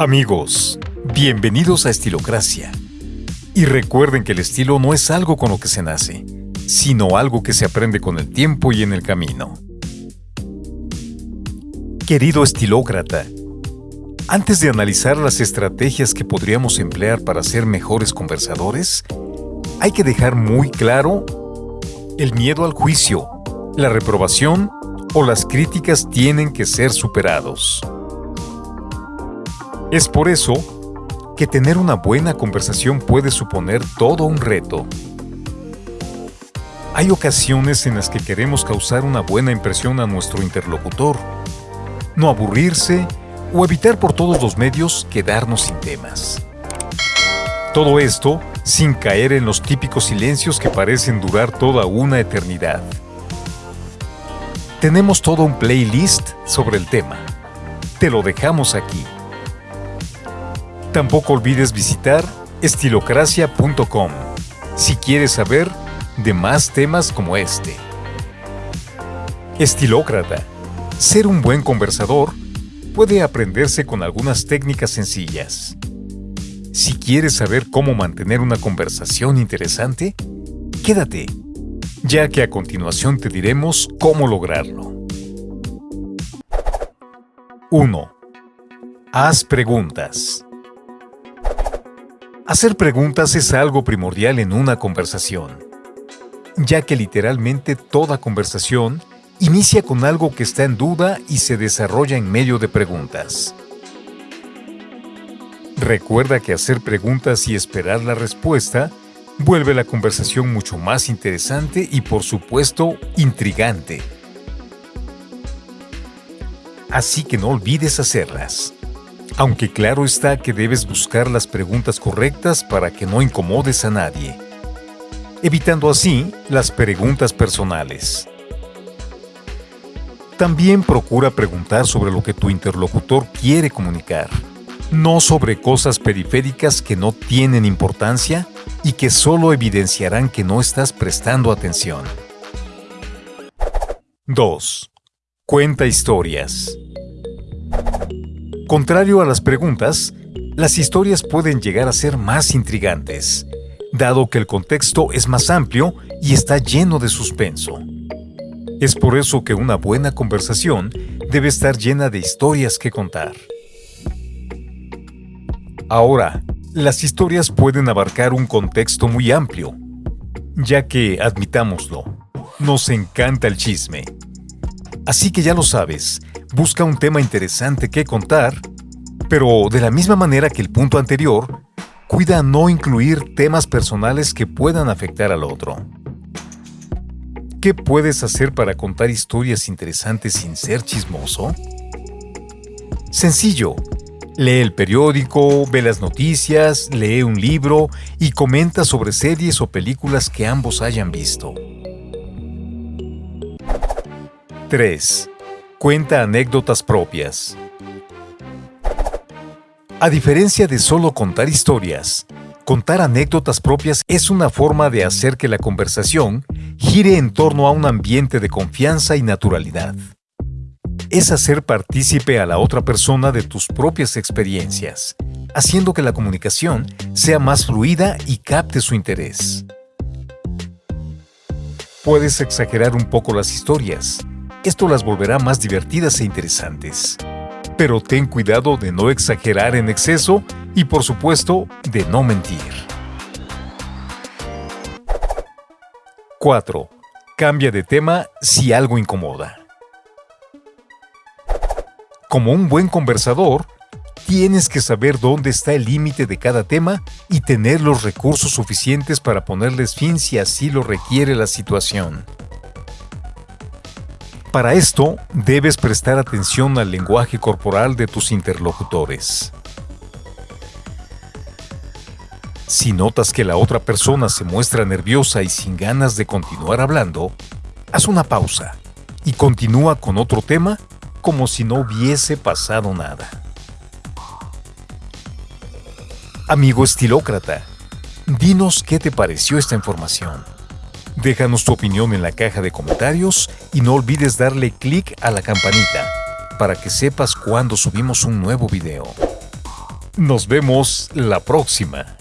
Amigos, bienvenidos a Estilocracia. Y recuerden que el estilo no es algo con lo que se nace, sino algo que se aprende con el tiempo y en el camino. Querido estilócrata, antes de analizar las estrategias que podríamos emplear para ser mejores conversadores, hay que dejar muy claro el miedo al juicio, la reprobación o las críticas tienen que ser superados. Es por eso que tener una buena conversación puede suponer todo un reto. Hay ocasiones en las que queremos causar una buena impresión a nuestro interlocutor, no aburrirse o evitar por todos los medios quedarnos sin temas. Todo esto sin caer en los típicos silencios que parecen durar toda una eternidad. Tenemos todo un playlist sobre el tema. Te lo dejamos aquí. Tampoco olvides visitar estilocracia.com si quieres saber de más temas como este. Estilócrata. Ser un buen conversador puede aprenderse con algunas técnicas sencillas. Si quieres saber cómo mantener una conversación interesante, quédate, ya que a continuación te diremos cómo lograrlo. 1. Haz preguntas. Hacer preguntas es algo primordial en una conversación, ya que literalmente toda conversación inicia con algo que está en duda y se desarrolla en medio de preguntas. Recuerda que hacer preguntas y esperar la respuesta vuelve la conversación mucho más interesante y por supuesto intrigante. Así que no olvides hacerlas aunque claro está que debes buscar las preguntas correctas para que no incomodes a nadie, evitando así las preguntas personales. También procura preguntar sobre lo que tu interlocutor quiere comunicar, no sobre cosas periféricas que no tienen importancia y que solo evidenciarán que no estás prestando atención. 2. Cuenta historias. Contrario a las preguntas, las historias pueden llegar a ser más intrigantes, dado que el contexto es más amplio y está lleno de suspenso. Es por eso que una buena conversación debe estar llena de historias que contar. Ahora, las historias pueden abarcar un contexto muy amplio, ya que, admitámoslo, nos encanta el chisme. Así que ya lo sabes, busca un tema interesante que contar, pero de la misma manera que el punto anterior, cuida no incluir temas personales que puedan afectar al otro. ¿Qué puedes hacer para contar historias interesantes sin ser chismoso? Sencillo. Lee el periódico, ve las noticias, lee un libro y comenta sobre series o películas que ambos hayan visto. 3. Cuenta anécdotas propias. A diferencia de solo contar historias, contar anécdotas propias es una forma de hacer que la conversación gire en torno a un ambiente de confianza y naturalidad. Es hacer partícipe a la otra persona de tus propias experiencias, haciendo que la comunicación sea más fluida y capte su interés. Puedes exagerar un poco las historias, esto las volverá más divertidas e interesantes. Pero ten cuidado de no exagerar en exceso y por supuesto de no mentir. 4. Cambia de tema si algo incomoda. Como un buen conversador, tienes que saber dónde está el límite de cada tema y tener los recursos suficientes para ponerles fin si así lo requiere la situación. Para esto, debes prestar atención al lenguaje corporal de tus interlocutores. Si notas que la otra persona se muestra nerviosa y sin ganas de continuar hablando, haz una pausa y continúa con otro tema como si no hubiese pasado nada. Amigo estilócrata, dinos qué te pareció esta información. Déjanos tu opinión en la caja de comentarios y no olvides darle clic a la campanita para que sepas cuando subimos un nuevo video. Nos vemos la próxima.